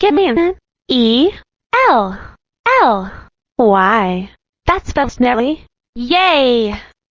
Give me an E L L Y. That spells Nelly. Yay!